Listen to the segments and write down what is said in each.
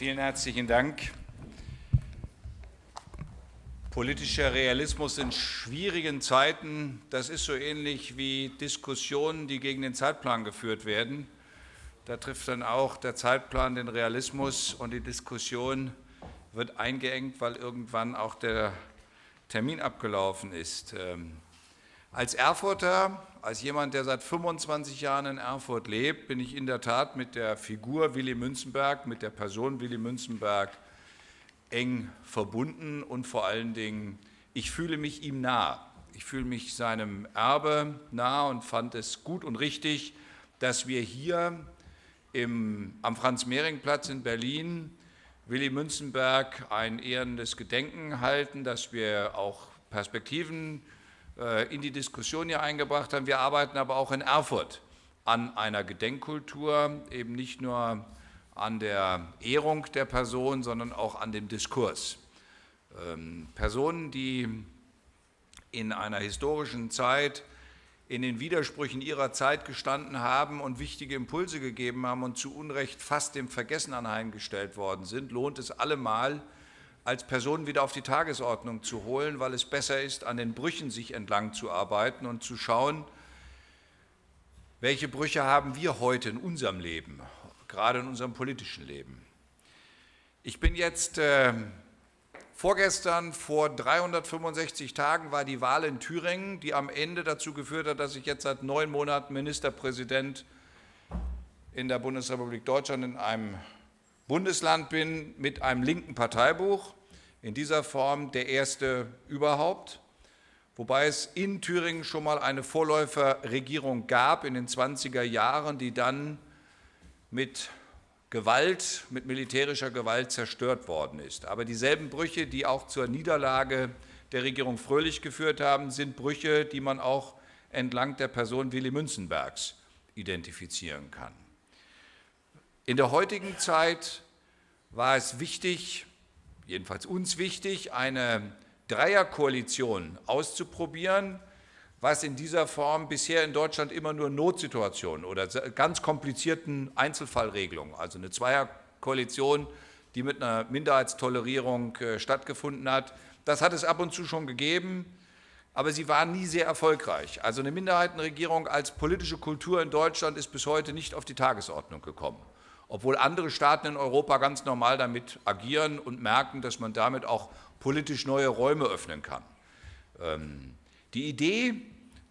Vielen herzlichen Dank. Politischer Realismus in schwierigen Zeiten, das ist so ähnlich wie Diskussionen, die gegen den Zeitplan geführt werden. Da trifft dann auch der Zeitplan den Realismus und die Diskussion wird eingeengt, weil irgendwann auch der Termin abgelaufen ist. Als Erfurter, als jemand, der seit 25 Jahren in Erfurt lebt, bin ich in der Tat mit der Figur Willy Münzenberg, mit der Person Willy Münzenberg eng verbunden und vor allen Dingen, ich fühle mich ihm nah. Ich fühle mich seinem Erbe nah und fand es gut und richtig, dass wir hier im, am Franz-Mehring-Platz in Berlin Willy Münzenberg ein ehrendes Gedenken halten, dass wir auch Perspektiven in die Diskussion hier eingebracht haben. Wir arbeiten aber auch in Erfurt an einer Gedenkkultur, eben nicht nur an der Ehrung der Person, sondern auch an dem Diskurs. Ähm, Personen, die in einer historischen Zeit in den Widersprüchen ihrer Zeit gestanden haben und wichtige Impulse gegeben haben und zu Unrecht fast dem Vergessen anheimgestellt worden sind, lohnt es allemal, als Personen wieder auf die Tagesordnung zu holen, weil es besser ist, an den Brüchen sich entlang zu arbeiten und zu schauen, welche Brüche haben wir heute in unserem Leben, gerade in unserem politischen Leben. Ich bin jetzt äh, vorgestern, vor 365 Tagen war die Wahl in Thüringen, die am Ende dazu geführt hat, dass ich jetzt seit neun Monaten Ministerpräsident in der Bundesrepublik Deutschland in einem Bundesland bin mit einem linken Parteibuch, in dieser Form der erste überhaupt, wobei es in Thüringen schon mal eine Vorläuferregierung gab in den 20er Jahren, die dann mit Gewalt, mit militärischer Gewalt zerstört worden ist. Aber dieselben Brüche, die auch zur Niederlage der Regierung Fröhlich geführt haben, sind Brüche, die man auch entlang der Person Willy Münzenbergs identifizieren kann. In der heutigen Zeit war es wichtig, jedenfalls uns wichtig, eine Dreierkoalition auszuprobieren, was in dieser Form bisher in Deutschland immer nur Notsituationen oder ganz komplizierten Einzelfallregelungen, also eine Zweierkoalition, die mit einer Minderheitstolerierung äh, stattgefunden hat. Das hat es ab und zu schon gegeben, aber sie waren nie sehr erfolgreich. Also eine Minderheitenregierung als politische Kultur in Deutschland ist bis heute nicht auf die Tagesordnung gekommen obwohl andere Staaten in Europa ganz normal damit agieren und merken, dass man damit auch politisch neue Räume öffnen kann. Ähm, die Idee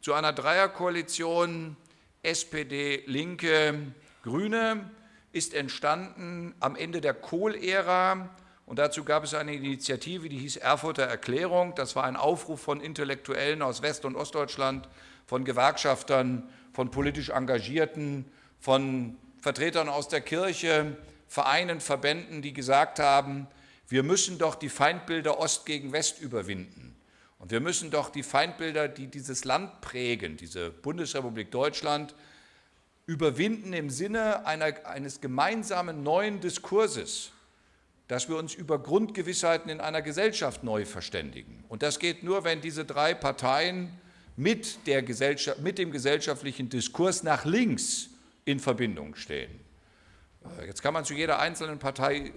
zu einer Dreierkoalition SPD, Linke, Grüne ist entstanden am Ende der Kohl-Ära und dazu gab es eine Initiative, die hieß Erfurter Erklärung. Das war ein Aufruf von Intellektuellen aus West- und Ostdeutschland, von Gewerkschaftern, von politisch Engagierten, von Vertretern aus der Kirche, Vereinen, Verbänden, die gesagt haben, wir müssen doch die Feindbilder Ost gegen West überwinden. Und wir müssen doch die Feindbilder, die dieses Land prägen, diese Bundesrepublik Deutschland, überwinden im Sinne einer, eines gemeinsamen neuen Diskurses, dass wir uns über Grundgewissheiten in einer Gesellschaft neu verständigen. Und das geht nur, wenn diese drei Parteien mit, mit dem gesellschaftlichen Diskurs nach links in Verbindung stehen. Äh, jetzt kann man zu jeder einzelnen Partei äh,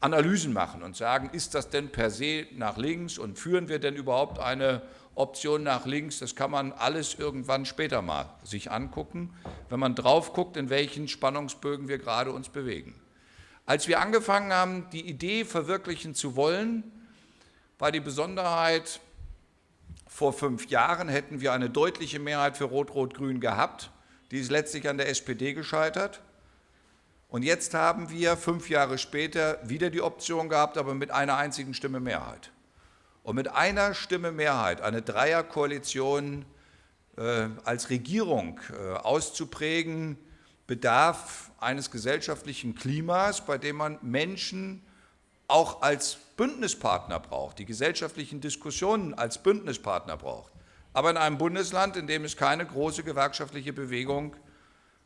Analysen machen und sagen, ist das denn per se nach links und führen wir denn überhaupt eine Option nach links? Das kann man alles irgendwann später mal sich angucken, wenn man drauf guckt, in welchen Spannungsbögen wir gerade uns bewegen. Als wir angefangen haben, die Idee verwirklichen zu wollen, war die Besonderheit, vor fünf Jahren hätten wir eine deutliche Mehrheit für Rot-Rot-Grün gehabt. Die ist letztlich an der SPD gescheitert. Und jetzt haben wir fünf Jahre später wieder die Option gehabt, aber mit einer einzigen Stimme Mehrheit. Und mit einer Stimme Mehrheit eine Dreierkoalition äh, als Regierung äh, auszuprägen, bedarf eines gesellschaftlichen Klimas, bei dem man Menschen auch als Bündnispartner braucht, die gesellschaftlichen Diskussionen als Bündnispartner braucht aber in einem Bundesland, in dem es keine große gewerkschaftliche Bewegung,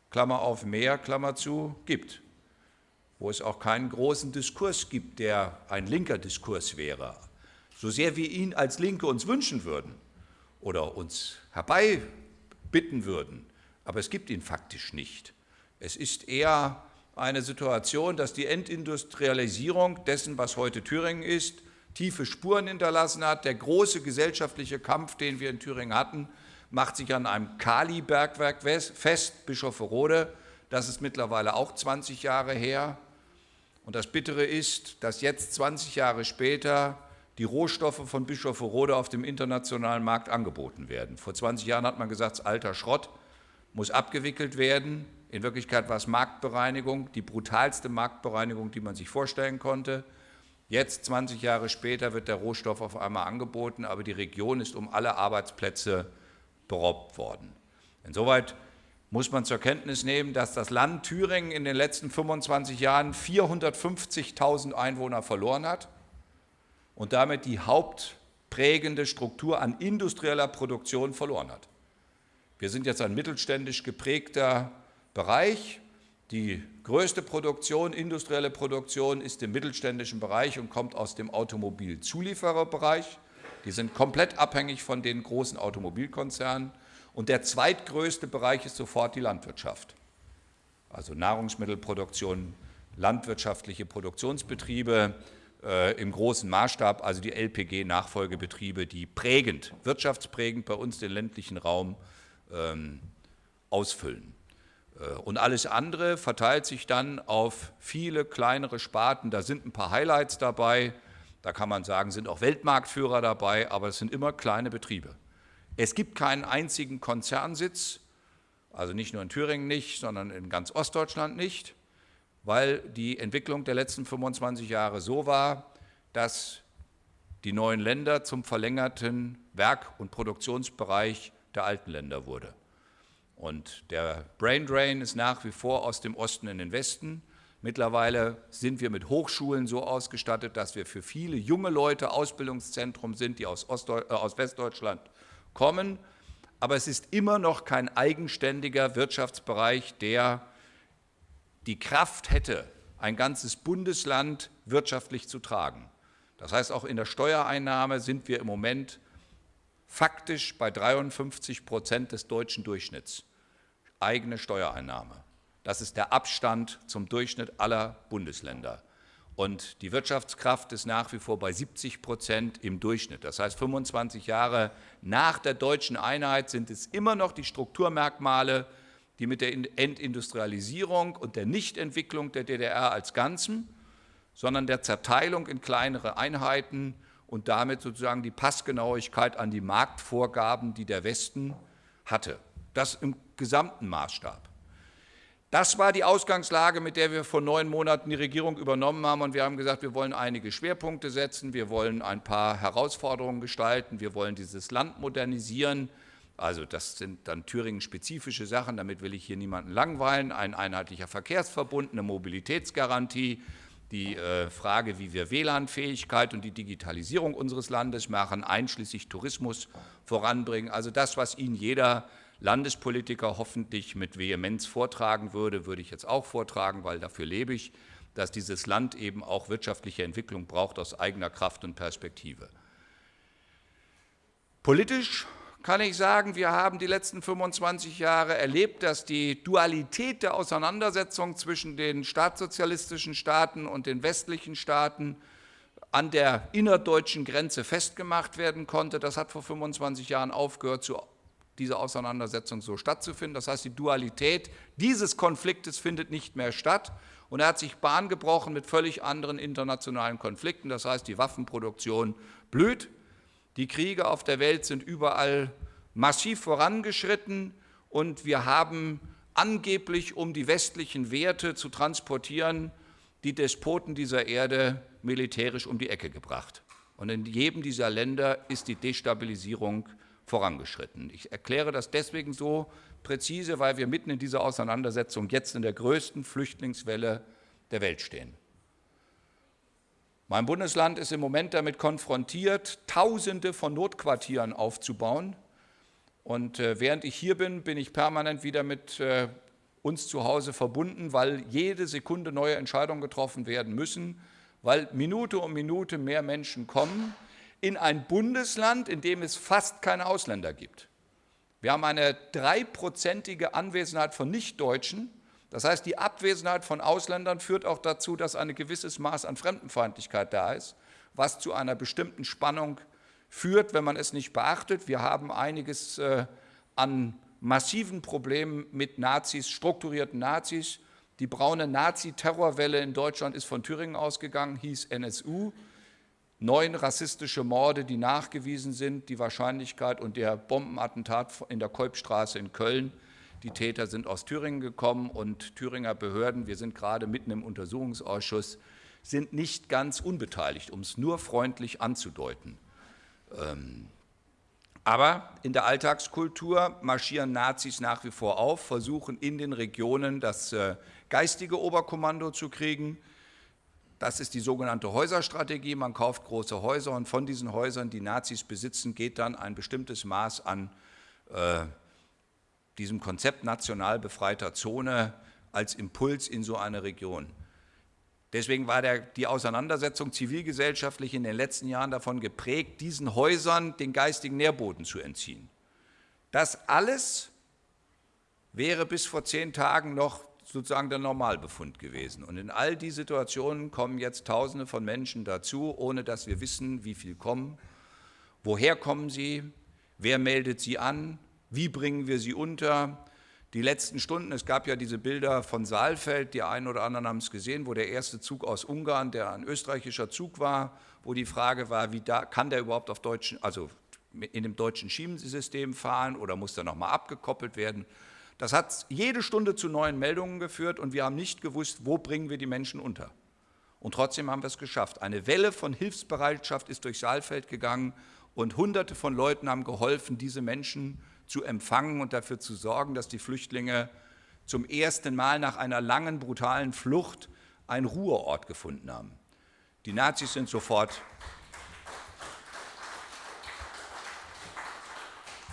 Klammer auf mehr, Klammer zu, gibt, wo es auch keinen großen Diskurs gibt, der ein linker Diskurs wäre, so sehr wir ihn als Linke uns wünschen würden oder uns herbeibitten würden, aber es gibt ihn faktisch nicht. Es ist eher eine Situation, dass die Entindustrialisierung dessen, was heute Thüringen ist, tiefe Spuren hinterlassen hat. Der große gesellschaftliche Kampf, den wir in Thüringen hatten, macht sich an einem Kali-Bergwerk fest, Bischofferode. Das ist mittlerweile auch 20 Jahre her. Und das Bittere ist, dass jetzt 20 Jahre später die Rohstoffe von Bischofferode auf dem internationalen Markt angeboten werden. Vor 20 Jahren hat man gesagt, alter Schrott muss abgewickelt werden. In Wirklichkeit war es Marktbereinigung, die brutalste Marktbereinigung, die man sich vorstellen konnte. Jetzt, 20 Jahre später, wird der Rohstoff auf einmal angeboten, aber die Region ist um alle Arbeitsplätze beraubt worden. Insoweit muss man zur Kenntnis nehmen, dass das Land Thüringen in den letzten 25 Jahren 450.000 Einwohner verloren hat und damit die hauptprägende Struktur an industrieller Produktion verloren hat. Wir sind jetzt ein mittelständisch geprägter Bereich. Die größte Produktion, industrielle Produktion, ist im mittelständischen Bereich und kommt aus dem Automobilzuliefererbereich. Die sind komplett abhängig von den großen Automobilkonzernen. Und der zweitgrößte Bereich ist sofort die Landwirtschaft. Also Nahrungsmittelproduktion, landwirtschaftliche Produktionsbetriebe äh, im großen Maßstab, also die LPG-Nachfolgebetriebe, die prägend, wirtschaftsprägend bei uns den ländlichen Raum ähm, ausfüllen. Äh, und alles andere verteilt sich dann auf viele kleinere Sparten. Da sind ein paar Highlights dabei. Da kann man sagen, sind auch Weltmarktführer dabei, aber es sind immer kleine Betriebe. Es gibt keinen einzigen Konzernsitz, also nicht nur in Thüringen nicht, sondern in ganz Ostdeutschland nicht, weil die Entwicklung der letzten 25 Jahre so war, dass die neuen Länder zum verlängerten Werk- und Produktionsbereich der alten Länder wurde. Und der Brain Drain ist nach wie vor aus dem Osten in den Westen. Mittlerweile sind wir mit Hochschulen so ausgestattet, dass wir für viele junge Leute Ausbildungszentrum sind, die aus, Ostdeu äh, aus Westdeutschland kommen. Aber es ist immer noch kein eigenständiger Wirtschaftsbereich, der die Kraft hätte, ein ganzes Bundesland wirtschaftlich zu tragen. Das heißt, auch in der Steuereinnahme sind wir im Moment faktisch bei 53 Prozent des deutschen Durchschnitts eigene Steuereinnahme. Das ist der Abstand zum Durchschnitt aller Bundesländer. Und die Wirtschaftskraft ist nach wie vor bei 70 Prozent im Durchschnitt. Das heißt, 25 Jahre nach der deutschen Einheit sind es immer noch die Strukturmerkmale, die mit der Entindustrialisierung und der Nichtentwicklung der DDR als Ganzen, sondern der Zerteilung in kleinere Einheiten und damit sozusagen die Passgenauigkeit an die Marktvorgaben, die der Westen hatte. Das im gesamten Maßstab. Das war die Ausgangslage, mit der wir vor neun Monaten die Regierung übernommen haben. Und wir haben gesagt, wir wollen einige Schwerpunkte setzen, wir wollen ein paar Herausforderungen gestalten, wir wollen dieses Land modernisieren. Also das sind dann Thüringen-spezifische Sachen, damit will ich hier niemanden langweilen. Ein einheitlicher Verkehrsverbund, eine Mobilitätsgarantie, die äh, Frage, wie wir WLAN-Fähigkeit und die Digitalisierung unseres Landes machen, einschließlich Tourismus voranbringen. Also das, was Ihnen jeder Landespolitiker hoffentlich mit Vehemenz vortragen würde, würde ich jetzt auch vortragen, weil dafür lebe ich, dass dieses Land eben auch wirtschaftliche Entwicklung braucht aus eigener Kraft und Perspektive. Politisch kann ich sagen, wir haben die letzten 25 Jahre erlebt, dass die Dualität der Auseinandersetzung zwischen den staatssozialistischen Staaten und den westlichen Staaten an der innerdeutschen Grenze festgemacht werden konnte. Das hat vor 25 Jahren aufgehört, zu diese Auseinandersetzung so stattzufinden. Das heißt, die Dualität dieses Konfliktes findet nicht mehr statt. Und er hat sich Bahn gebrochen mit völlig anderen internationalen Konflikten. Das heißt, die Waffenproduktion blüht die Kriege auf der Welt sind überall massiv vorangeschritten und wir haben angeblich, um die westlichen Werte zu transportieren, die Despoten dieser Erde militärisch um die Ecke gebracht. Und in jedem dieser Länder ist die Destabilisierung vorangeschritten. Ich erkläre das deswegen so präzise, weil wir mitten in dieser Auseinandersetzung jetzt in der größten Flüchtlingswelle der Welt stehen. Mein Bundesland ist im Moment damit konfrontiert, Tausende von Notquartieren aufzubauen. Und äh, während ich hier bin, bin ich permanent wieder mit äh, uns zu Hause verbunden, weil jede Sekunde neue Entscheidungen getroffen werden müssen, weil Minute um Minute mehr Menschen kommen in ein Bundesland, in dem es fast keine Ausländer gibt. Wir haben eine dreiprozentige Anwesenheit von Nichtdeutschen Das heißt, die Abwesenheit von Ausländern führt auch dazu, dass ein gewisses Maß an Fremdenfeindlichkeit da ist, was zu einer bestimmten Spannung führt, wenn man es nicht beachtet. Wir haben einiges äh, an massiven Problemen mit Nazis, strukturierten Nazis. Die braune Nazi-Terrorwelle in Deutschland ist von Thüringen ausgegangen, hieß NSU. Neun rassistische Morde, die nachgewiesen sind, die Wahrscheinlichkeit und der Bombenattentat in der Kolbstraße in Köln. Die Täter sind aus Thüringen gekommen und Thüringer Behörden, wir sind gerade mitten im Untersuchungsausschuss, sind nicht ganz unbeteiligt, um es nur freundlich anzudeuten. Ähm, aber in der Alltagskultur marschieren Nazis nach wie vor auf, versuchen in den Regionen das äh, geistige Oberkommando zu kriegen. Das ist die sogenannte Häuserstrategie. Man kauft große Häuser und von diesen Häusern, die Nazis besitzen, geht dann ein bestimmtes Maß an äh, diesem Konzept national befreiter Zone als Impuls in so eine Region. Deswegen war der, die Auseinandersetzung zivilgesellschaftlich in den letzten Jahren davon geprägt, diesen Häusern den geistigen Nährboden zu entziehen. Das alles wäre bis vor zehn Tagen noch sozusagen der Normalbefund gewesen. Und in all die Situationen kommen jetzt Tausende von Menschen dazu, ohne dass wir wissen, wie viel kommen, woher kommen sie, wer meldet sie an, wie bringen wir sie unter, die letzten Stunden, es gab ja diese Bilder von Saalfeld, die einen oder anderen haben es gesehen, wo der erste Zug aus Ungarn, der ein österreichischer Zug war, wo die Frage war, wie da, kann der überhaupt auf deutschen, also in dem deutschen Schienensystem fahren oder muss der nochmal abgekoppelt werden? Das hat jede Stunde zu neuen Meldungen geführt und wir haben nicht gewusst, wo bringen wir die Menschen unter. Und trotzdem haben wir es geschafft. Eine Welle von Hilfsbereitschaft ist durch Saalfeld gegangen und Hunderte von Leuten haben geholfen, diese Menschen zu empfangen und dafür zu sorgen, dass die Flüchtlinge zum ersten Mal nach einer langen, brutalen Flucht einen Ruheort gefunden haben. Die Nazis sind sofort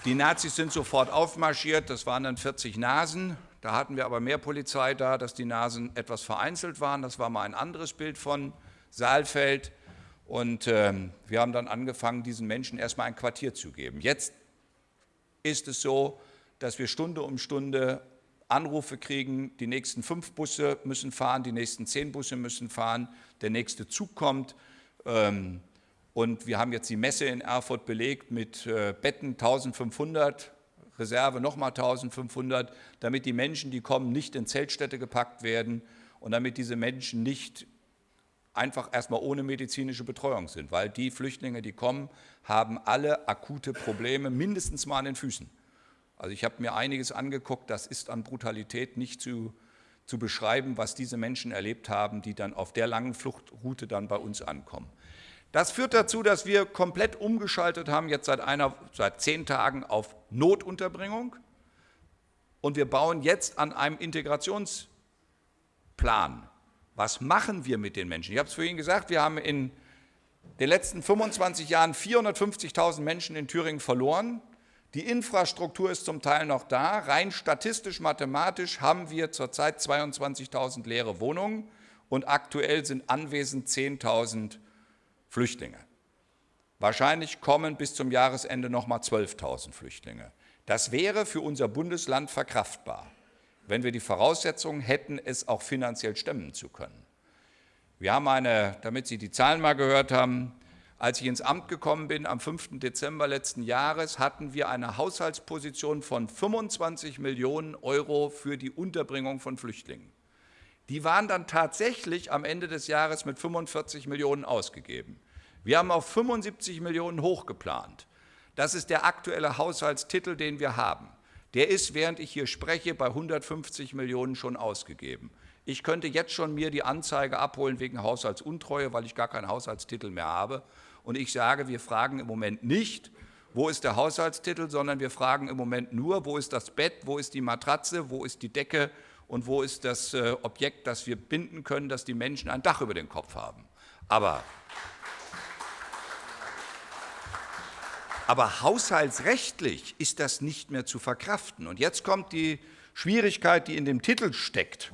Die Nazis sind sofort aufmarschiert, das waren dann 40 Nasen. Da hatten wir aber mehr Polizei da, dass die Nasen etwas vereinzelt waren. Das war mal ein anderes Bild von Saalfeld. Und äh, wir haben dann angefangen, diesen Menschen erstmal ein Quartier zu geben. Jetzt ist es so, dass wir Stunde um Stunde Anrufe kriegen, die nächsten fünf Busse müssen fahren, die nächsten zehn Busse müssen fahren, der nächste Zug kommt. Ähm, und wir haben jetzt die Messe in Erfurt belegt mit äh, Betten 1500, Reserve nochmal 1500, damit die Menschen, die kommen, nicht in Zeltstädte gepackt werden und damit diese Menschen nicht einfach erstmal ohne medizinische Betreuung sind, weil die Flüchtlinge, die kommen, haben alle akute Probleme, mindestens mal an den Füßen. Also ich habe mir einiges angeguckt, das ist an Brutalität nicht zu, zu beschreiben, was diese Menschen erlebt haben, die dann auf der langen Fluchtroute dann bei uns ankommen. Das führt dazu, dass wir komplett umgeschaltet haben, jetzt seit, einer, seit zehn Tagen auf Notunterbringung. Und wir bauen jetzt an einem Integrationsplan. Was machen wir mit den Menschen? Ich habe es vorhin gesagt, wir haben in den letzten 25 Jahren 450.000 Menschen in Thüringen verloren. Die Infrastruktur ist zum Teil noch da. Rein statistisch, mathematisch haben wir zurzeit 22.000 leere Wohnungen und aktuell sind anwesend 10.000 Flüchtlinge. Wahrscheinlich kommen bis zum Jahresende noch mal 12.000 Flüchtlinge. Das wäre für unser Bundesland verkraftbar, wenn wir die Voraussetzungen hätten, es auch finanziell stemmen zu können. Wir haben eine, damit Sie die Zahlen mal gehört haben, als ich ins Amt gekommen bin, am 5. Dezember letzten Jahres, hatten wir eine Haushaltsposition von 25 Millionen Euro für die Unterbringung von Flüchtlingen. Die waren dann tatsächlich am Ende des Jahres mit 45 Millionen ausgegeben. Wir haben auf 75 Millionen hochgeplant. Das ist der aktuelle Haushaltstitel, den wir haben. Der ist, während ich hier spreche, bei 150 Millionen schon ausgegeben. Ich könnte jetzt schon mir die Anzeige abholen wegen Haushaltsuntreue, weil ich gar keinen Haushaltstitel mehr habe. Und ich sage, wir fragen im Moment nicht, wo ist der Haushaltstitel, sondern wir fragen im Moment nur, wo ist das Bett, wo ist die Matratze, wo ist die Decke und wo ist das äh, Objekt, das wir binden können, dass die Menschen ein Dach über den Kopf haben. Aber, aber haushaltsrechtlich ist das nicht mehr zu verkraften. Und jetzt kommt die Schwierigkeit, die in dem Titel steckt.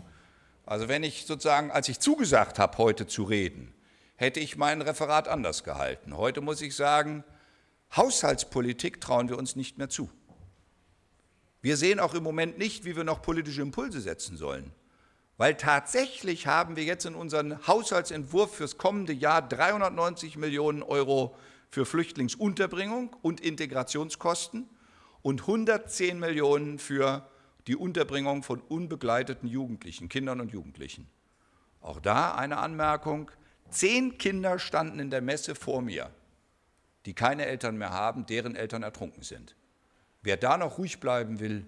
Also wenn ich sozusagen, als ich zugesagt habe, heute zu reden, hätte ich mein Referat anders gehalten. Heute muss ich sagen, Haushaltspolitik trauen wir uns nicht mehr zu. Wir sehen auch im Moment nicht, wie wir noch politische Impulse setzen sollen. Weil tatsächlich haben wir jetzt in unserem Haushaltsentwurf fürs kommende Jahr 390 Millionen Euro für Flüchtlingsunterbringung und Integrationskosten und 110 Millionen für die Unterbringung von unbegleiteten Jugendlichen, Kindern und Jugendlichen. Auch da eine Anmerkung. Zehn Kinder standen in der Messe vor mir, die keine Eltern mehr haben, deren Eltern ertrunken sind. Wer da noch ruhig bleiben will,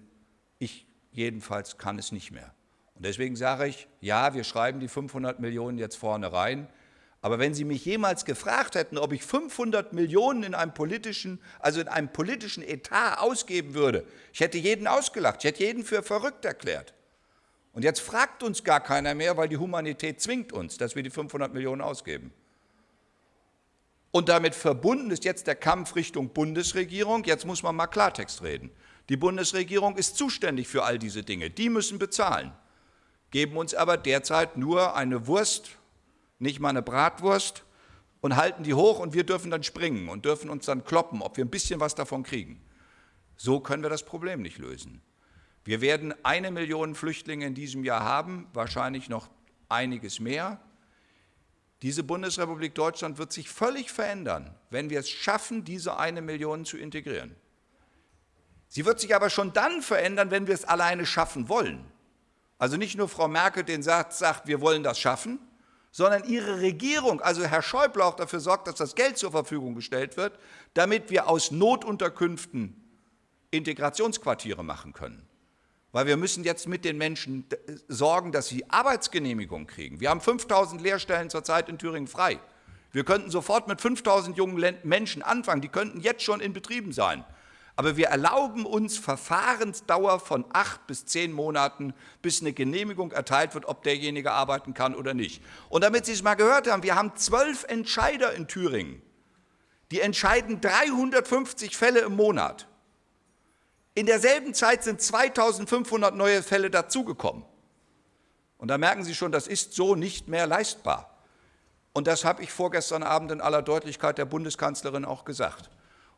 ich jedenfalls kann es nicht mehr. Und deswegen sage ich, ja, wir schreiben die 500 Millionen jetzt vorne rein, aber wenn Sie mich jemals gefragt hätten, ob ich 500 Millionen in einem politischen, also in einem politischen Etat ausgeben würde, ich hätte jeden ausgelacht, ich hätte jeden für verrückt erklärt. Und jetzt fragt uns gar keiner mehr, weil die Humanität zwingt uns, dass wir die 500 Millionen ausgeben. Und damit verbunden ist jetzt der Kampf Richtung Bundesregierung. Jetzt muss man mal Klartext reden. Die Bundesregierung ist zuständig für all diese Dinge. Die müssen bezahlen, geben uns aber derzeit nur eine Wurst nicht mal eine Bratwurst und halten die hoch und wir dürfen dann springen und dürfen uns dann kloppen, ob wir ein bisschen was davon kriegen. So können wir das Problem nicht lösen. Wir werden eine Million Flüchtlinge in diesem Jahr haben, wahrscheinlich noch einiges mehr. Diese Bundesrepublik Deutschland wird sich völlig verändern, wenn wir es schaffen, diese eine Million zu integrieren. Sie wird sich aber schon dann verändern, wenn wir es alleine schaffen wollen. Also nicht nur Frau Merkel den sagt, sagt, wir wollen das schaffen, sondern ihre Regierung, also Herr Schäuble auch dafür sorgt, dass das Geld zur Verfügung gestellt wird, damit wir aus Notunterkünften Integrationsquartiere machen können. Weil wir müssen jetzt mit den Menschen sorgen, dass sie Arbeitsgenehmigung kriegen. Wir haben 5000 Lehrstellen zurzeit in Thüringen frei. Wir könnten sofort mit 5000 jungen Menschen anfangen, die könnten jetzt schon in Betrieben sein. Aber wir erlauben uns Verfahrensdauer von acht bis zehn Monaten, bis eine Genehmigung erteilt wird, ob derjenige arbeiten kann oder nicht. Und damit Sie es mal gehört haben, wir haben zwölf Entscheider in Thüringen. Die entscheiden 350 Fälle im Monat. In derselben Zeit sind 2500 neue Fälle dazugekommen. Und da merken Sie schon, das ist so nicht mehr leistbar. Und das habe ich vorgestern Abend in aller Deutlichkeit der Bundeskanzlerin auch gesagt.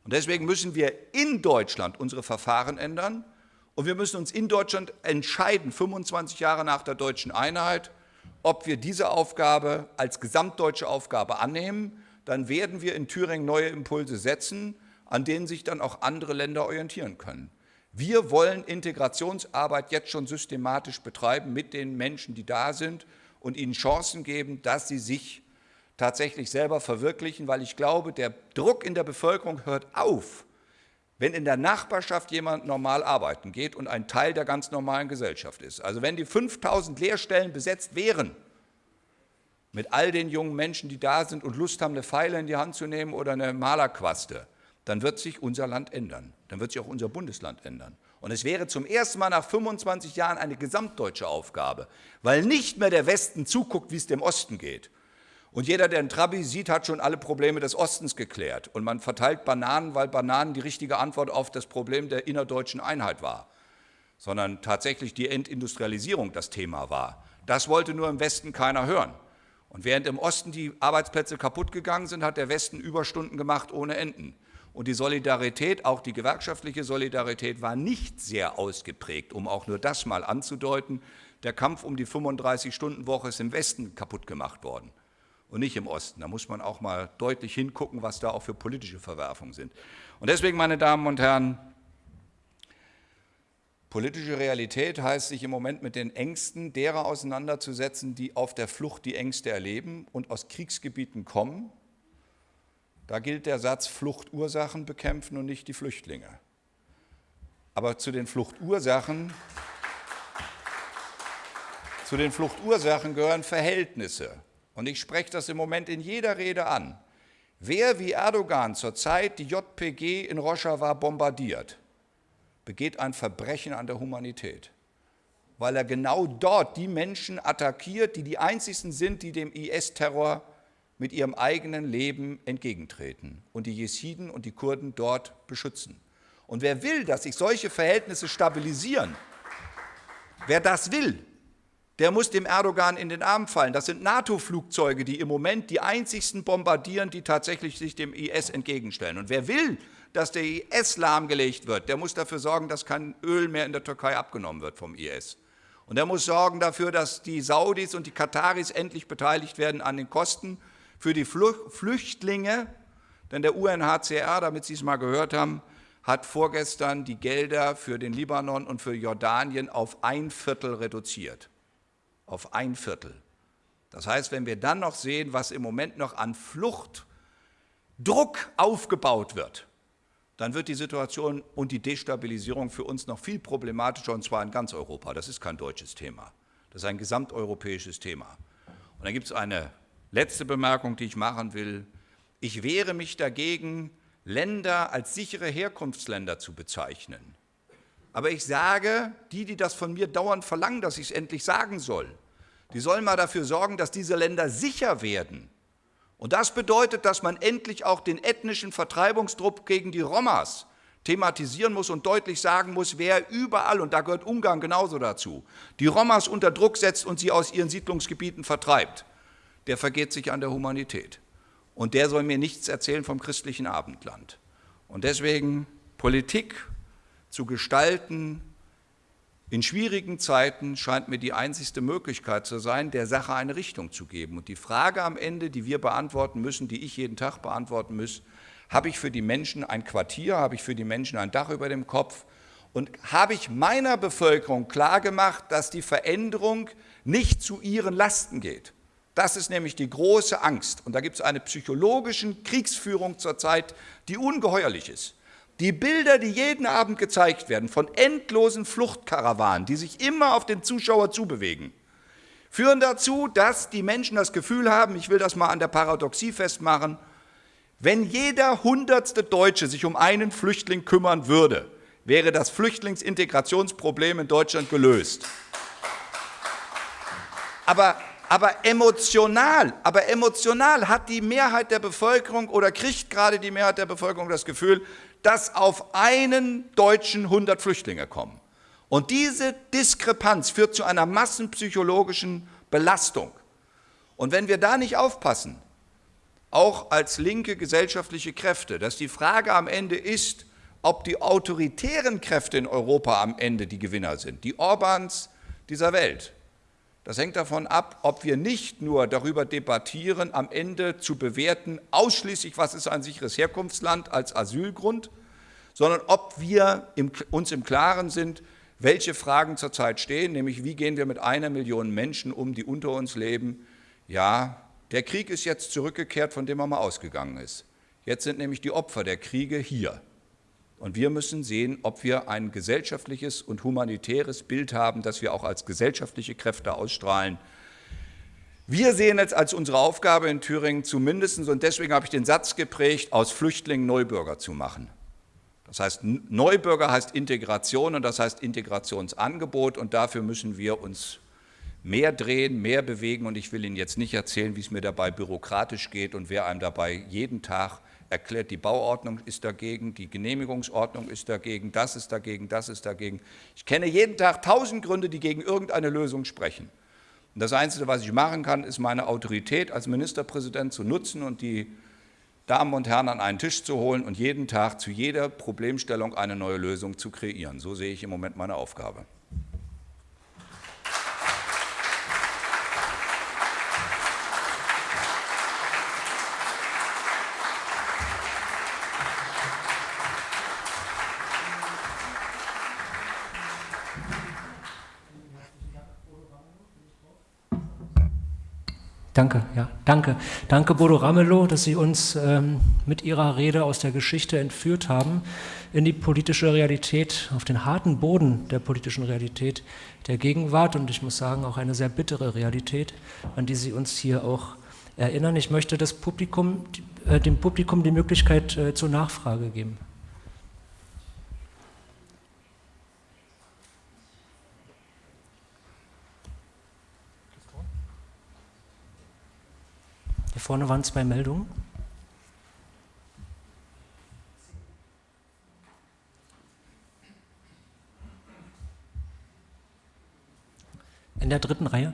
Und deswegen müssen wir in Deutschland unsere Verfahren ändern und wir müssen uns in Deutschland entscheiden, 25 Jahre nach der deutschen Einheit, ob wir diese Aufgabe als gesamtdeutsche Aufgabe annehmen. Dann werden wir in Thüringen neue Impulse setzen, an denen sich dann auch andere Länder orientieren können. Wir wollen Integrationsarbeit jetzt schon systematisch betreiben mit den Menschen, die da sind und ihnen Chancen geben, dass sie sich tatsächlich selber verwirklichen, weil ich glaube, der Druck in der Bevölkerung hört auf, wenn in der Nachbarschaft jemand normal arbeiten geht und ein Teil der ganz normalen Gesellschaft ist. Also wenn die 5000 Lehrstellen besetzt wären, mit all den jungen Menschen, die da sind und Lust haben, eine Pfeile in die Hand zu nehmen oder eine Malerquaste, dann wird sich unser Land ändern. Dann wird sich auch unser Bundesland ändern. Und es wäre zum ersten Mal nach 25 Jahren eine gesamtdeutsche Aufgabe, weil nicht mehr der Westen zuguckt, wie es dem Osten geht, und jeder, der einen Trabi sieht, hat schon alle Probleme des Ostens geklärt. Und man verteilt Bananen, weil Bananen die richtige Antwort auf das Problem der innerdeutschen Einheit war. Sondern tatsächlich die Entindustrialisierung das Thema war. Das wollte nur im Westen keiner hören. Und während im Osten die Arbeitsplätze kaputt gegangen sind, hat der Westen Überstunden gemacht ohne Enden. Und die Solidarität, auch die gewerkschaftliche Solidarität, war nicht sehr ausgeprägt, um auch nur das mal anzudeuten. Der Kampf um die 35-Stunden-Woche ist im Westen kaputt gemacht worden und nicht im Osten. Da muss man auch mal deutlich hingucken, was da auch für politische Verwerfungen sind. Und deswegen, meine Damen und Herren, politische Realität heißt, sich im Moment mit den Ängsten derer auseinanderzusetzen, die auf der Flucht die Ängste erleben und aus Kriegsgebieten kommen. Da gilt der Satz, Fluchtursachen bekämpfen und nicht die Flüchtlinge. Aber zu den Fluchtursachen, zu den Fluchtursachen gehören Verhältnisse. Und ich spreche das im Moment in jeder Rede an. Wer wie Erdogan zurzeit die JPG in Rojava bombardiert, begeht ein Verbrechen an der Humanität, weil er genau dort die Menschen attackiert, die die einzigsten sind, die dem IS-Terror mit ihrem eigenen Leben entgegentreten und die Jesiden und die Kurden dort beschützen. Und wer will, dass sich solche Verhältnisse stabilisieren, wer das will, der muss dem Erdogan in den Arm fallen. Das sind NATO-Flugzeuge, die im Moment die einzigsten bombardieren, die tatsächlich sich dem IS entgegenstellen. Und wer will, dass der IS lahmgelegt wird, der muss dafür sorgen, dass kein Öl mehr in der Türkei abgenommen wird vom IS. Und er muss sorgen dafür, dass die Saudis und die Kataris endlich beteiligt werden an den Kosten für die Flüchtlinge. Denn der UNHCR, damit Sie es mal gehört haben, hat vorgestern die Gelder für den Libanon und für Jordanien auf ein Viertel reduziert. Auf ein Viertel. Das heißt, wenn wir dann noch sehen, was im Moment noch an Fluchtdruck aufgebaut wird, dann wird die Situation und die Destabilisierung für uns noch viel problematischer, und zwar in ganz Europa. Das ist kein deutsches Thema, das ist ein gesamteuropäisches Thema. Und dann gibt es eine letzte Bemerkung, die ich machen will. Ich wehre mich dagegen, Länder als sichere Herkunftsländer zu bezeichnen. Aber ich sage, die, die das von mir dauernd verlangen, dass ich es endlich sagen soll, die sollen mal dafür sorgen, dass diese Länder sicher werden. Und das bedeutet, dass man endlich auch den ethnischen Vertreibungsdruck gegen die Romas thematisieren muss und deutlich sagen muss, wer überall, und da gehört Ungarn genauso dazu, die Romas unter Druck setzt und sie aus ihren Siedlungsgebieten vertreibt, der vergeht sich an der Humanität. Und der soll mir nichts erzählen vom christlichen Abendland. Und deswegen Politik zu gestalten, in schwierigen Zeiten scheint mir die einzigste Möglichkeit zu sein, der Sache eine Richtung zu geben. Und die Frage am Ende, die wir beantworten müssen, die ich jeden Tag beantworten muss, habe ich für die Menschen ein Quartier, habe ich für die Menschen ein Dach über dem Kopf und habe ich meiner Bevölkerung klargemacht, dass die Veränderung nicht zu ihren Lasten geht. Das ist nämlich die große Angst. Und da gibt es eine psychologische Kriegsführung zurzeit, die ungeheuerlich ist. Die Bilder, die jeden Abend gezeigt werden von endlosen Fluchtkarawanen, die sich immer auf den Zuschauer zubewegen, führen dazu, dass die Menschen das Gefühl haben, ich will das mal an der Paradoxie festmachen, wenn jeder hundertste Deutsche sich um einen Flüchtling kümmern würde, wäre das Flüchtlingsintegrationsproblem in Deutschland gelöst. Aber, aber emotional, aber emotional hat die Mehrheit der Bevölkerung oder kriegt gerade die Mehrheit der Bevölkerung das Gefühl, dass auf einen Deutschen 100 Flüchtlinge kommen. Und diese Diskrepanz führt zu einer massenpsychologischen Belastung. Und wenn wir da nicht aufpassen, auch als linke gesellschaftliche Kräfte, dass die Frage am Ende ist, ob die autoritären Kräfte in Europa am Ende die Gewinner sind, die Orbans dieser Welt. Das hängt davon ab, ob wir nicht nur darüber debattieren, am Ende zu bewerten, ausschließlich, was ist ein sicheres Herkunftsland als Asylgrund, sondern ob wir uns im Klaren sind, welche Fragen zurzeit stehen, nämlich wie gehen wir mit einer Million Menschen um, die unter uns leben. Ja, der Krieg ist jetzt zurückgekehrt, von dem er mal ausgegangen ist. Jetzt sind nämlich die Opfer der Kriege hier. Und wir müssen sehen, ob wir ein gesellschaftliches und humanitäres Bild haben, das wir auch als gesellschaftliche Kräfte ausstrahlen. Wir sehen es als unsere Aufgabe in Thüringen zumindest, und deswegen habe ich den Satz geprägt, aus Flüchtlingen Neubürger zu machen. Das heißt, Neubürger heißt Integration und das heißt Integrationsangebot und dafür müssen wir uns mehr drehen, mehr bewegen und ich will Ihnen jetzt nicht erzählen, wie es mir dabei bürokratisch geht und wer einem dabei jeden Tag erklärt, die Bauordnung ist dagegen, die Genehmigungsordnung ist dagegen, das ist dagegen, das ist dagegen. Ich kenne jeden Tag tausend Gründe, die gegen irgendeine Lösung sprechen. Und das Einzige, was ich machen kann, ist meine Autorität als Ministerpräsident zu nutzen und die Damen und Herren an einen Tisch zu holen und jeden Tag zu jeder Problemstellung eine neue Lösung zu kreieren. So sehe ich im Moment meine Aufgabe. Danke, ja, danke. Danke, Bodo Ramelow, dass Sie uns ähm, mit Ihrer Rede aus der Geschichte entführt haben in die politische Realität, auf den harten Boden der politischen Realität der Gegenwart und ich muss sagen, auch eine sehr bittere Realität, an die Sie uns hier auch erinnern. Ich möchte Publikum, äh, dem Publikum die Möglichkeit äh, zur Nachfrage geben. Hier vorne waren zwei Meldungen. In der dritten Reihe.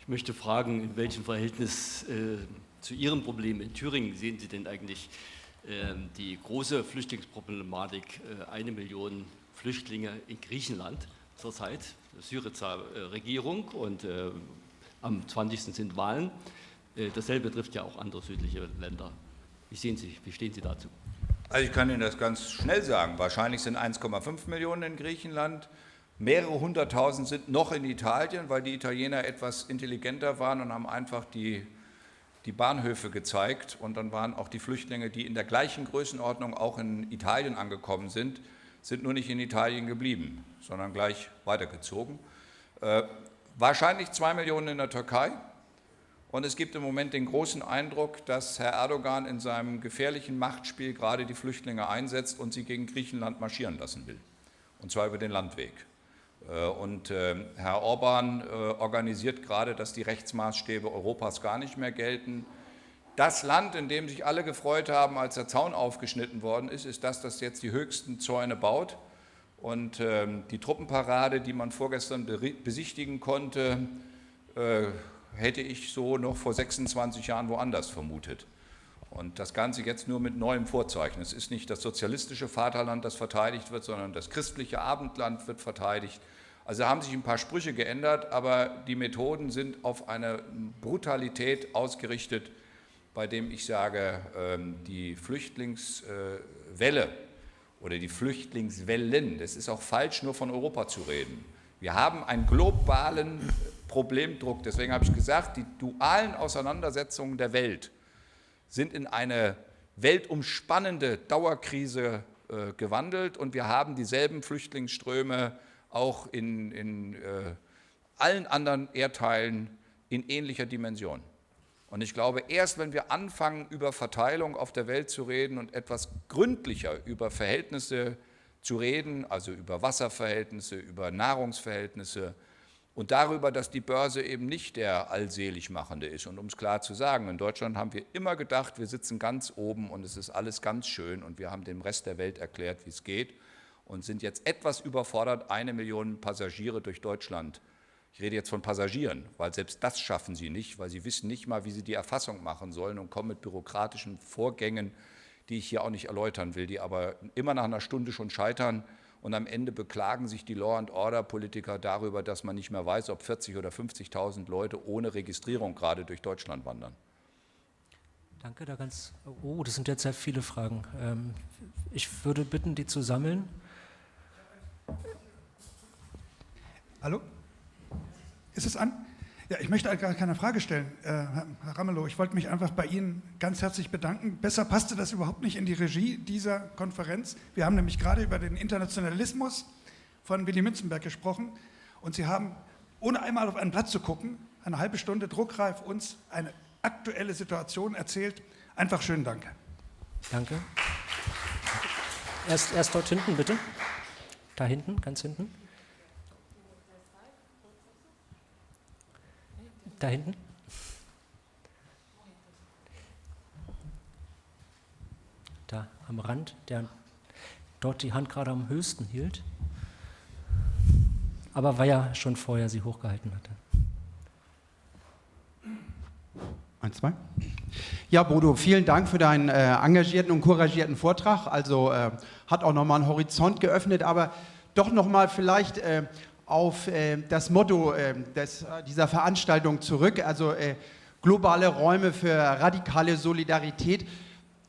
Ich möchte fragen, in welchem Verhältnis äh, zu Ihren Problemen in Thüringen sehen Sie denn eigentlich äh, die große Flüchtlingsproblematik, äh, eine Million Flüchtlinge in Griechenland zurzeit, Syriza Regierung und äh, am 20. sind Wahlen. Äh, dasselbe trifft ja auch andere südliche Länder. Wie, sehen Sie, wie stehen Sie dazu? Also ich kann Ihnen das ganz schnell sagen. Wahrscheinlich sind 1,5 Millionen in Griechenland. Mehrere hunderttausend sind noch in Italien, weil die Italiener etwas intelligenter waren und haben einfach die, die Bahnhöfe gezeigt. Und dann waren auch die Flüchtlinge, die in der gleichen Größenordnung auch in Italien angekommen sind, sind nur nicht in Italien geblieben, sondern gleich weitergezogen. Äh, wahrscheinlich zwei Millionen in der Türkei. Und es gibt im Moment den großen Eindruck, dass Herr Erdogan in seinem gefährlichen Machtspiel gerade die Flüchtlinge einsetzt und sie gegen Griechenland marschieren lassen will. Und zwar über den Landweg. Äh, und äh, Herr Orban organisiert gerade, dass die Rechtsmaßstäbe Europas gar nicht mehr gelten. Das Land, in dem sich alle gefreut haben, als der Zaun aufgeschnitten worden ist, ist das, das jetzt die höchsten Zäune baut. Und ähm, die Truppenparade, die man vorgestern besichtigen konnte, äh, hätte ich so noch vor 26 Jahren woanders vermutet. Und das Ganze jetzt nur mit neuem Vorzeichen. Es ist nicht das sozialistische Vaterland, das verteidigt wird, sondern das christliche Abendland wird verteidigt. Also haben sich ein paar Sprüche geändert, aber die Methoden sind auf eine Brutalität ausgerichtet, bei dem ich sage, ähm, die Flüchtlingswelle oder die Flüchtlingswellen, das ist auch falsch, nur von Europa zu reden. Wir haben einen globalen Problemdruck. Deswegen habe ich gesagt, die dualen Auseinandersetzungen der Welt sind in eine weltumspannende Dauerkrise äh, gewandelt und wir haben dieselben Flüchtlingsströme auch in, in äh, allen anderen Erdteilen in ähnlicher Dimension. Und ich glaube, erst wenn wir anfangen, über Verteilung auf der Welt zu reden und etwas gründlicher über Verhältnisse zu reden, also über Wasserverhältnisse, über Nahrungsverhältnisse und darüber, dass die Börse eben nicht der Allseligmachende ist. Und um es klar zu sagen, in Deutschland haben wir immer gedacht, wir sitzen ganz oben und es ist alles ganz schön und wir haben dem Rest der Welt erklärt, wie es geht und sind jetzt etwas überfordert, eine Million Passagiere durch Deutschland ich rede jetzt von Passagieren, weil selbst das schaffen sie nicht, weil sie wissen nicht mal, wie sie die Erfassung machen sollen und kommen mit bürokratischen Vorgängen, die ich hier auch nicht erläutern will, die aber immer nach einer Stunde schon scheitern und am Ende beklagen sich die Law-and-Order-Politiker darüber, dass man nicht mehr weiß, ob 40.000 oder 50.000 Leute ohne Registrierung gerade durch Deutschland wandern. Danke, da ganz. Oh, das sind jetzt sehr viele Fragen. Ähm, ich würde bitten, die zu sammeln. Hallo? Ist es an? Ja, ich möchte gar keine Frage stellen, äh, Herr Ramelow. Ich wollte mich einfach bei Ihnen ganz herzlich bedanken. Besser passte das überhaupt nicht in die Regie dieser Konferenz. Wir haben nämlich gerade über den Internationalismus von Willy Münzenberg gesprochen und Sie haben, ohne einmal auf einen Platz zu gucken, eine halbe Stunde druckreif uns eine aktuelle Situation erzählt. Einfach schönen Dank. Danke. Erst, erst dort hinten, bitte. Da hinten, ganz hinten. Da hinten? Da am Rand, der dort die Hand gerade am höchsten hielt. Aber weil er schon vorher sie hochgehalten hatte. Eins, zwei. Ja, Bodo, vielen Dank für deinen äh, engagierten und couragierten Vortrag. Also äh, hat auch nochmal einen Horizont geöffnet, aber doch nochmal vielleicht äh, auf äh, das Motto äh, des, äh, dieser Veranstaltung zurück, also äh, globale Räume für radikale Solidarität.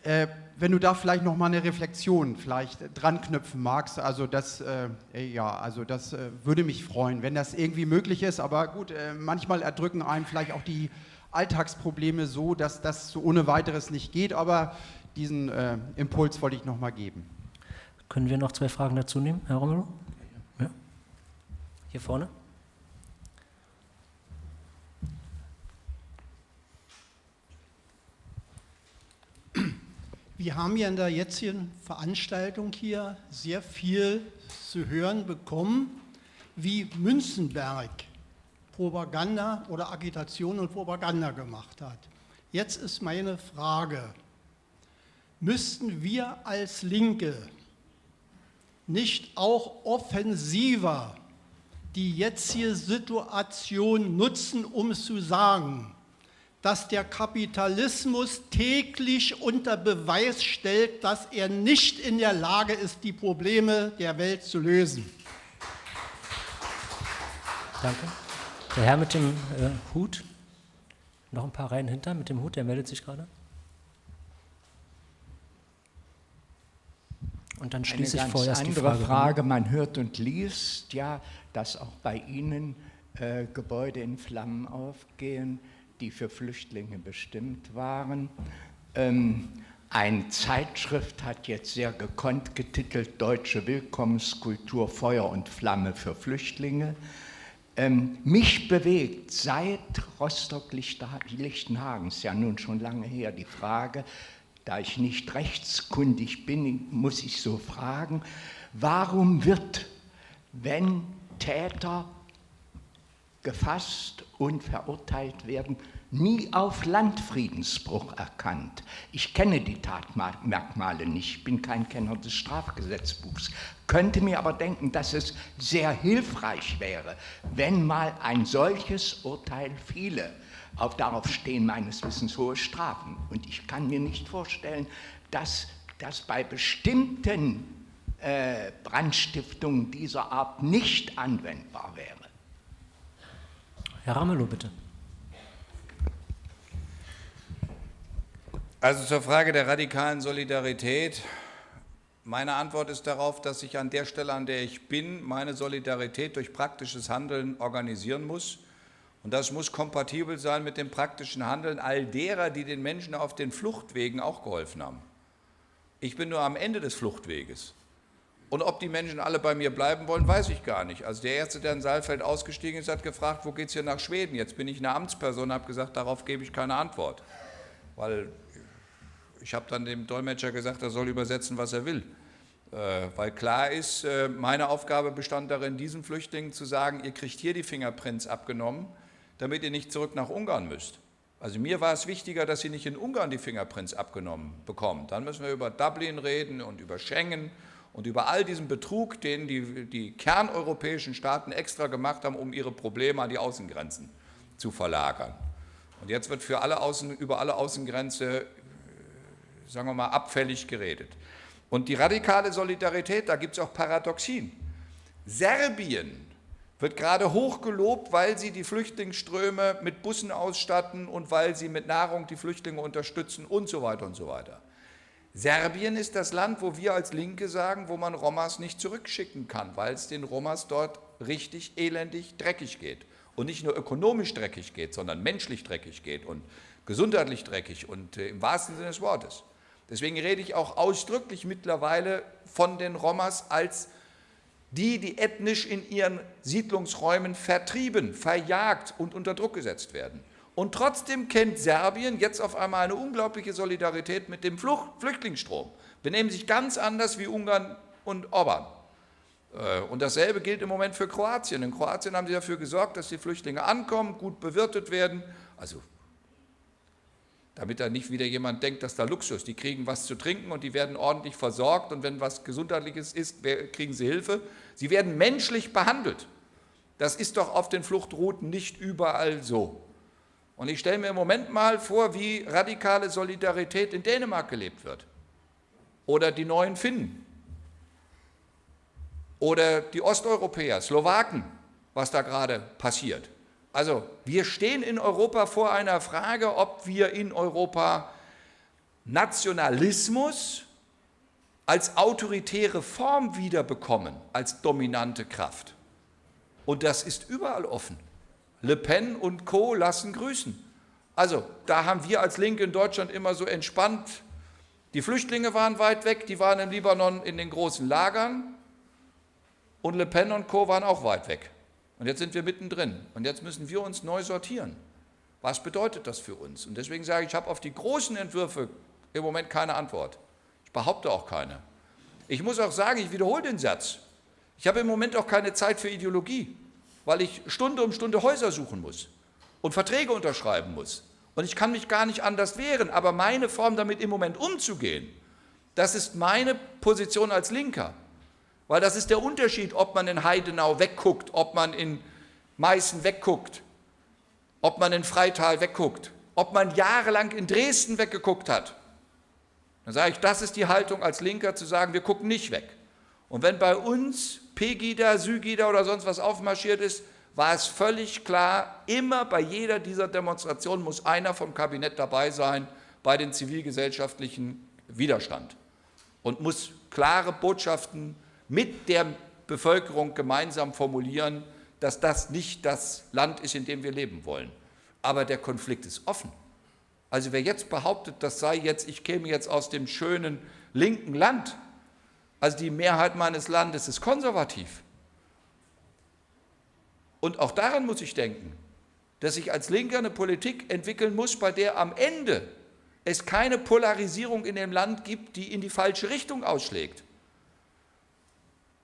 Äh, wenn du da vielleicht noch mal eine Reflexion vielleicht dran knüpfen magst, also das, äh, ja, also das würde mich freuen, wenn das irgendwie möglich ist. Aber gut, manchmal erdrücken einem vielleicht auch die Alltagsprobleme so, dass das so ohne weiteres nicht geht. Aber diesen Impuls wollte ich noch mal geben. Können wir noch zwei Fragen dazu nehmen, Herr Romero? Hier vorne. Wir haben ja in der jetzigen Veranstaltung hier sehr viel zu hören bekommen, wie Münzenberg Propaganda oder Agitation und Propaganda gemacht hat. Jetzt ist meine Frage, müssten wir als Linke nicht auch offensiver die jetzige Situation nutzen, um zu sagen, dass der Kapitalismus täglich unter Beweis stellt, dass er nicht in der Lage ist, die Probleme der Welt zu lösen. Danke. Der Herr mit dem äh, Hut, noch ein paar Reihen hinter mit dem Hut, der meldet sich gerade. Und dann schließe Eine ich vorerst die andere Frage. Frage. Man hört und liest ja, dass auch bei Ihnen äh, Gebäude in Flammen aufgehen, die für Flüchtlinge bestimmt waren. Ähm, eine Zeitschrift hat jetzt sehr gekonnt getitelt Deutsche Willkommenskultur Feuer und Flamme für Flüchtlinge. Ähm, mich bewegt seit Rostock-Lichtenhagen, ist ja nun schon lange her, die Frage, da ich nicht rechtskundig bin, muss ich so fragen, warum wird, wenn Täter gefasst und verurteilt werden, nie auf Landfriedensbruch erkannt. Ich kenne die Tatmerkmale nicht, bin kein Kenner des Strafgesetzbuchs, könnte mir aber denken, dass es sehr hilfreich wäre, wenn mal ein solches Urteil fiele. Auf, darauf stehen meines Wissens hohe Strafen. Und ich kann mir nicht vorstellen, dass das bei bestimmten äh, Brandstiftungen dieser Art nicht anwendbar wäre. Herr Ramelow, bitte. Also zur Frage der radikalen Solidarität. Meine Antwort ist darauf, dass ich an der Stelle, an der ich bin, meine Solidarität durch praktisches Handeln organisieren muss. Und das muss kompatibel sein mit dem praktischen Handeln all derer, die den Menschen auf den Fluchtwegen auch geholfen haben. Ich bin nur am Ende des Fluchtweges. Und ob die Menschen alle bei mir bleiben wollen, weiß ich gar nicht. Also der Erste, der in Saalfeld ausgestiegen ist, hat gefragt, wo geht es hier nach Schweden? Jetzt bin ich eine Amtsperson, und habe gesagt, darauf gebe ich keine Antwort. Weil ich habe dann dem Dolmetscher gesagt, er soll übersetzen, was er will. Äh, weil klar ist, äh, meine Aufgabe bestand darin, diesen Flüchtlingen zu sagen, ihr kriegt hier die Fingerprints abgenommen, damit ihr nicht zurück nach Ungarn müsst. Also mir war es wichtiger, dass sie nicht in Ungarn die Fingerprints abgenommen bekommen. Dann müssen wir über Dublin reden und über Schengen und über all diesen Betrug, den die, die kerneuropäischen Staaten extra gemacht haben, um ihre Probleme an die Außengrenzen zu verlagern. Und jetzt wird für alle Außen, über alle Außengrenze sagen wir mal, abfällig geredet. Und die radikale Solidarität, da gibt es auch Paradoxien. Serbien wird gerade hochgelobt, weil sie die Flüchtlingsströme mit Bussen ausstatten und weil sie mit Nahrung die Flüchtlinge unterstützen und so weiter und so weiter. Serbien ist das Land, wo wir als Linke sagen, wo man Romas nicht zurückschicken kann, weil es den Romas dort richtig elendig dreckig geht. Und nicht nur ökonomisch dreckig geht, sondern menschlich dreckig geht und gesundheitlich dreckig und äh, im wahrsten Sinne des Wortes. Deswegen rede ich auch ausdrücklich mittlerweile von den Romas als die, die ethnisch in ihren Siedlungsräumen vertrieben, verjagt und unter Druck gesetzt werden. Und trotzdem kennt Serbien jetzt auf einmal eine unglaubliche Solidarität mit dem Flucht Flüchtlingsstrom. Benehmen sich ganz anders wie Ungarn und Orban. Äh, und dasselbe gilt im Moment für Kroatien. In Kroatien haben sie dafür gesorgt, dass die Flüchtlinge ankommen, gut bewirtet werden. Also damit da nicht wieder jemand denkt, dass da Luxus, die kriegen was zu trinken und die werden ordentlich versorgt und wenn was Gesundheitliches ist, kriegen sie Hilfe. Sie werden menschlich behandelt. Das ist doch auf den Fluchtrouten nicht überall so. Und ich stelle mir im Moment mal vor, wie radikale Solidarität in Dänemark gelebt wird. Oder die neuen Finnen. Oder die Osteuropäer, Slowaken, was da gerade passiert. Also wir stehen in Europa vor einer Frage, ob wir in Europa Nationalismus als autoritäre Form wiederbekommen, als dominante Kraft. Und das ist überall offen. Le Pen und Co. lassen grüßen. Also da haben wir als Linke in Deutschland immer so entspannt, die Flüchtlinge waren weit weg, die waren im Libanon in den großen Lagern und Le Pen und Co. waren auch weit weg. Und jetzt sind wir mittendrin. Und jetzt müssen wir uns neu sortieren. Was bedeutet das für uns? Und deswegen sage ich, ich habe auf die großen Entwürfe im Moment keine Antwort. Ich behaupte auch keine. Ich muss auch sagen, ich wiederhole den Satz. Ich habe im Moment auch keine Zeit für Ideologie, weil ich Stunde um Stunde Häuser suchen muss und Verträge unterschreiben muss. Und ich kann mich gar nicht anders wehren, aber meine Form damit im Moment umzugehen, das ist meine Position als Linker. Weil das ist der Unterschied, ob man in Heidenau wegguckt, ob man in Meißen wegguckt, ob man in Freital wegguckt. ob man jahrelang in Dresden weggeguckt hat. Dann sage ich, das ist die Haltung als Linker, zu sagen, wir gucken nicht weg. Und wenn bei uns Pegida, Sygida oder sonst was aufmarschiert ist, war es völlig klar, immer bei jeder dieser Demonstrationen muss einer vom Kabinett dabei sein bei den zivilgesellschaftlichen Widerstand und muss klare Botschaften mit der Bevölkerung gemeinsam formulieren, dass das nicht das Land ist, in dem wir leben wollen. Aber der Konflikt ist offen. Also wer jetzt behauptet, das sei jetzt, ich käme jetzt aus dem schönen linken Land, also die Mehrheit meines Landes ist konservativ. Und auch daran muss ich denken, dass ich als Linker eine Politik entwickeln muss, bei der am Ende es keine Polarisierung in dem Land gibt, die in die falsche Richtung ausschlägt.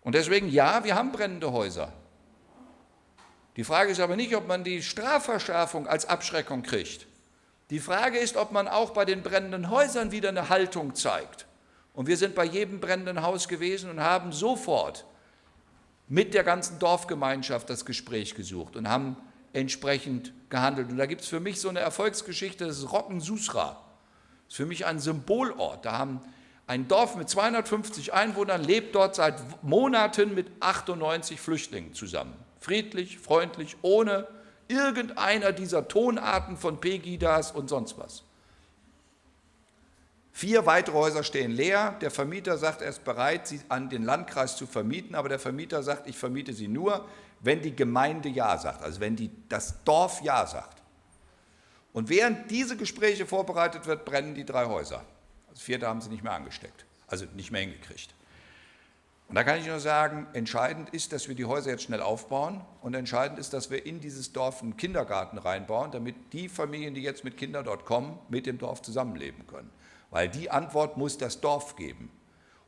Und deswegen, ja, wir haben brennende Häuser. Die Frage ist aber nicht, ob man die Strafverschärfung als Abschreckung kriegt. Die Frage ist, ob man auch bei den brennenden Häusern wieder eine Haltung zeigt. Und wir sind bei jedem brennenden Haus gewesen und haben sofort mit der ganzen Dorfgemeinschaft das Gespräch gesucht und haben entsprechend gehandelt. Und da gibt es für mich so eine Erfolgsgeschichte, das ist Rockensusra. Das ist für mich ein Symbolort. Da haben ein Dorf mit 250 Einwohnern lebt dort seit Monaten mit 98 Flüchtlingen zusammen. Friedlich, freundlich, ohne irgendeiner dieser Tonarten von Pegidas und sonst was. Vier weitere Häuser stehen leer. Der Vermieter sagt, er ist bereit, sie an den Landkreis zu vermieten, aber der Vermieter sagt, ich vermiete sie nur, wenn die Gemeinde Ja sagt, also wenn die, das Dorf Ja sagt. Und während diese Gespräche vorbereitet wird, brennen die drei Häuser. Das vierte haben sie nicht mehr angesteckt, also nicht mehr hingekriegt. Und da kann ich nur sagen, entscheidend ist, dass wir die Häuser jetzt schnell aufbauen und entscheidend ist, dass wir in dieses Dorf einen Kindergarten reinbauen, damit die Familien, die jetzt mit Kindern dort kommen, mit dem Dorf zusammenleben können. Weil die Antwort muss das Dorf geben.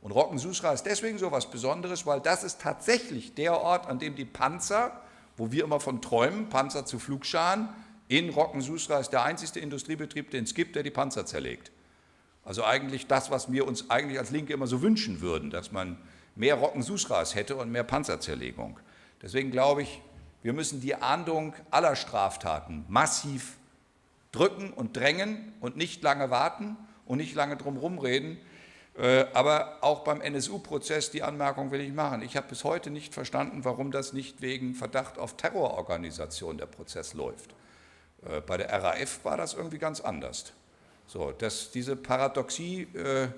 Und Rockensusra ist deswegen so etwas Besonderes, weil das ist tatsächlich der Ort, an dem die Panzer, wo wir immer von träumen, Panzer zu Flugscharen, in Rockensusra ist der einzigste Industriebetrieb, den es gibt, der die Panzer zerlegt. Also eigentlich das, was wir uns eigentlich als Linke immer so wünschen würden, dass man mehr Rockensusras hätte und mehr Panzerzerlegung. Deswegen glaube ich, wir müssen die Ahndung aller Straftaten massiv drücken und drängen und nicht lange warten und nicht lange drum rumreden. Äh, aber auch beim NSU-Prozess, die Anmerkung will ich machen. Ich habe bis heute nicht verstanden, warum das nicht wegen Verdacht auf Terrororganisation der Prozess läuft. Äh, bei der RAF war das irgendwie ganz anders. So, dass diese Paradoxie, äh,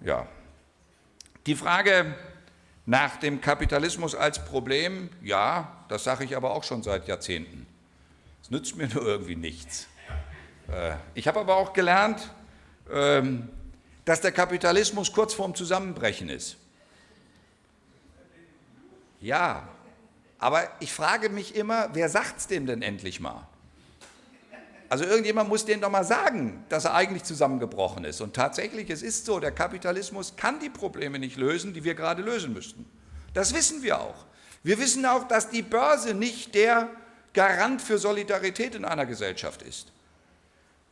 ja. Die Frage nach dem Kapitalismus als Problem, ja, das sage ich aber auch schon seit Jahrzehnten. Es nützt mir nur irgendwie nichts. Äh, ich habe aber auch gelernt, ähm, dass der Kapitalismus kurz vorm Zusammenbrechen ist. Ja, aber ich frage mich immer, wer sagt es dem denn endlich mal? Also irgendjemand muss denen doch mal sagen, dass er eigentlich zusammengebrochen ist. Und tatsächlich, es ist so, der Kapitalismus kann die Probleme nicht lösen, die wir gerade lösen müssten. Das wissen wir auch. Wir wissen auch, dass die Börse nicht der Garant für Solidarität in einer Gesellschaft ist.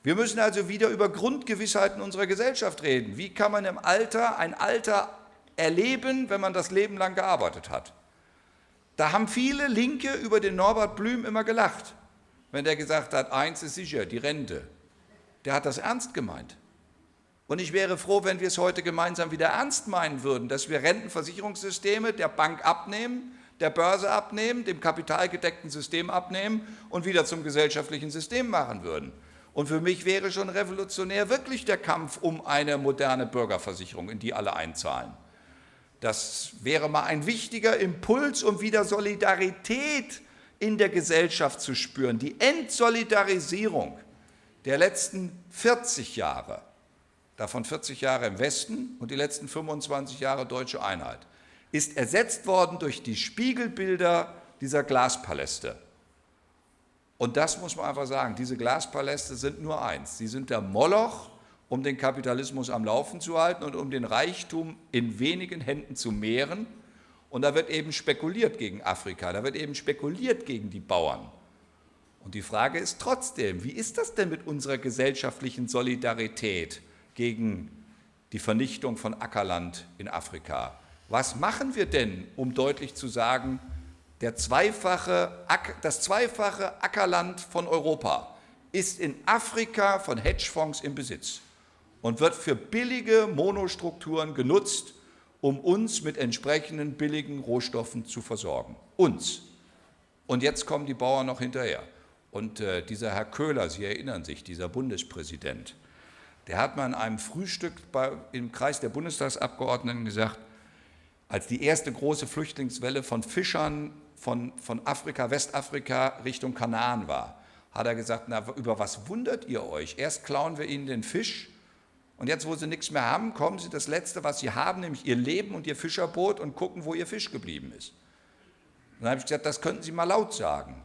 Wir müssen also wieder über Grundgewissheiten unserer Gesellschaft reden. Wie kann man im Alter ein Alter erleben, wenn man das Leben lang gearbeitet hat? Da haben viele Linke über den Norbert Blüm immer gelacht wenn der gesagt hat, eins ist sicher, die Rente. Der hat das ernst gemeint. Und ich wäre froh, wenn wir es heute gemeinsam wieder ernst meinen würden, dass wir Rentenversicherungssysteme der Bank abnehmen, der Börse abnehmen, dem kapitalgedeckten System abnehmen und wieder zum gesellschaftlichen System machen würden. Und für mich wäre schon revolutionär wirklich der Kampf um eine moderne Bürgerversicherung, in die alle einzahlen. Das wäre mal ein wichtiger Impuls, um wieder Solidarität in der Gesellschaft zu spüren. Die Entsolidarisierung der letzten 40 Jahre, davon 40 Jahre im Westen und die letzten 25 Jahre deutsche Einheit, ist ersetzt worden durch die Spiegelbilder dieser Glaspaläste. Und das muss man einfach sagen, diese Glaspaläste sind nur eins, sie sind der Moloch, um den Kapitalismus am Laufen zu halten und um den Reichtum in wenigen Händen zu mehren und da wird eben spekuliert gegen Afrika, da wird eben spekuliert gegen die Bauern. Und die Frage ist trotzdem, wie ist das denn mit unserer gesellschaftlichen Solidarität gegen die Vernichtung von Ackerland in Afrika? Was machen wir denn, um deutlich zu sagen, zweifache, das zweifache Ackerland von Europa ist in Afrika von Hedgefonds im Besitz und wird für billige Monostrukturen genutzt, um uns mit entsprechenden billigen Rohstoffen zu versorgen. Uns. Und jetzt kommen die Bauern noch hinterher. Und äh, dieser Herr Köhler, Sie erinnern sich, dieser Bundespräsident, der hat mal in einem Frühstück bei, im Kreis der Bundestagsabgeordneten gesagt, als die erste große Flüchtlingswelle von Fischern von, von Afrika, Westafrika Richtung Kanaan war, hat er gesagt, na, über was wundert ihr euch? Erst klauen wir ihnen den Fisch und jetzt, wo sie nichts mehr haben, kommen sie das Letzte, was sie haben, nämlich ihr Leben und ihr Fischerboot und gucken, wo ihr Fisch geblieben ist. Und dann habe ich gesagt, das könnten Sie mal laut sagen.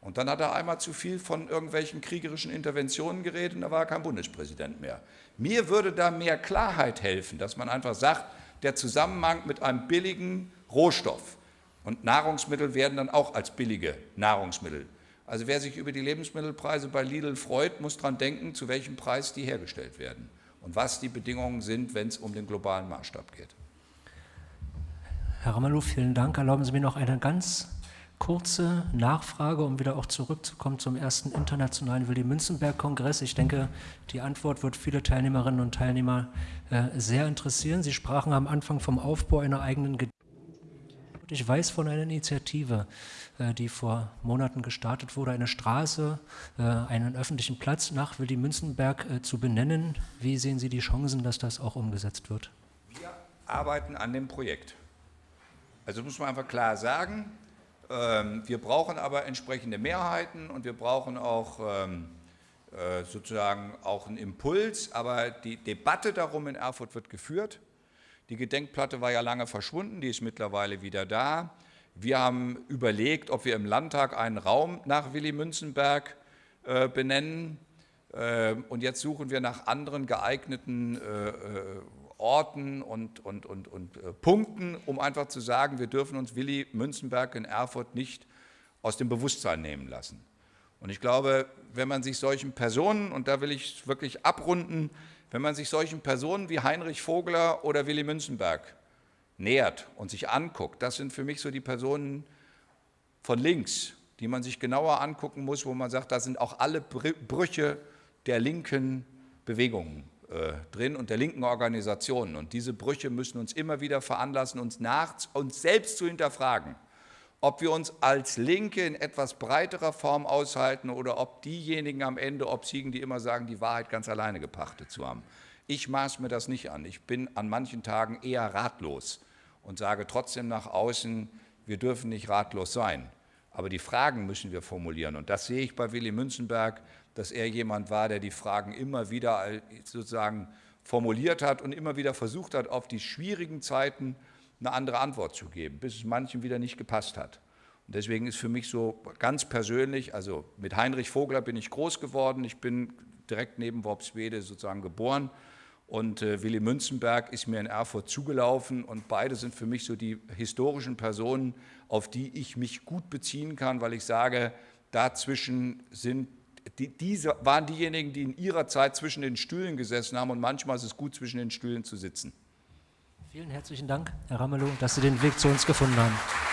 Und dann hat er einmal zu viel von irgendwelchen kriegerischen Interventionen geredet und da war er kein Bundespräsident mehr. Mir würde da mehr Klarheit helfen, dass man einfach sagt, der Zusammenhang mit einem billigen Rohstoff und Nahrungsmittel werden dann auch als billige Nahrungsmittel. Also wer sich über die Lebensmittelpreise bei Lidl freut, muss daran denken, zu welchem Preis die hergestellt werden und was die Bedingungen sind, wenn es um den globalen Maßstab geht. Herr Ramelow, vielen Dank. Erlauben Sie mir noch eine ganz kurze Nachfrage, um wieder auch zurückzukommen zum ersten internationalen Willy-Münzenberg-Kongress. Ich denke, die Antwort wird viele Teilnehmerinnen und Teilnehmer äh, sehr interessieren. Sie sprachen am Anfang vom Aufbau einer eigenen Gedächtnis. Ich weiß von einer Initiative, äh, die vor Monaten gestartet wurde, eine Straße, äh, einen öffentlichen Platz nach Willy Münzenberg äh, zu benennen. Wie sehen Sie die Chancen, dass das auch umgesetzt wird? Wir arbeiten an dem Projekt. Also muss man einfach klar sagen, ähm, wir brauchen aber entsprechende Mehrheiten und wir brauchen auch ähm, sozusagen auch einen Impuls, aber die Debatte darum in Erfurt wird geführt. Die Gedenkplatte war ja lange verschwunden, die ist mittlerweile wieder da. Wir haben überlegt, ob wir im Landtag einen Raum nach Willy Münzenberg äh, benennen. Äh, und jetzt suchen wir nach anderen geeigneten äh, äh Orten und, und, und, und äh, Punkten, um einfach zu sagen, wir dürfen uns Willy Münzenberg in Erfurt nicht aus dem Bewusstsein nehmen lassen. Und ich glaube, wenn man sich solchen Personen, und da will ich wirklich abrunden, wenn man sich solchen Personen wie Heinrich Vogler oder Willy Münzenberg nähert und sich anguckt, das sind für mich so die Personen von links, die man sich genauer angucken muss, wo man sagt, da sind auch alle Brüche der linken Bewegungen äh, drin und der linken Organisationen. Und diese Brüche müssen uns immer wieder veranlassen, uns, nach, uns selbst zu hinterfragen, ob wir uns als Linke in etwas breiterer Form aushalten oder ob diejenigen am Ende obsiegen, die immer sagen, die Wahrheit ganz alleine gepachtet zu haben. Ich maß mir das nicht an. Ich bin an manchen Tagen eher ratlos und sage trotzdem nach außen, wir dürfen nicht ratlos sein. Aber die Fragen müssen wir formulieren. Und das sehe ich bei Willy Münzenberg, dass er jemand war, der die Fragen immer wieder sozusagen formuliert hat und immer wieder versucht hat, auf die schwierigen Zeiten eine andere Antwort zu geben, bis es manchen wieder nicht gepasst hat. Und deswegen ist für mich so ganz persönlich, also mit Heinrich Vogler bin ich groß geworden, ich bin direkt neben Worpswede sozusagen geboren und äh, Willy Münzenberg ist mir in Erfurt zugelaufen und beide sind für mich so die historischen Personen, auf die ich mich gut beziehen kann, weil ich sage, dazwischen sind die, diese waren diejenigen, die in ihrer Zeit zwischen den Stühlen gesessen haben und manchmal ist es gut, zwischen den Stühlen zu sitzen. Vielen herzlichen Dank, Herr Ramelow, dass Sie den Weg zu uns gefunden haben.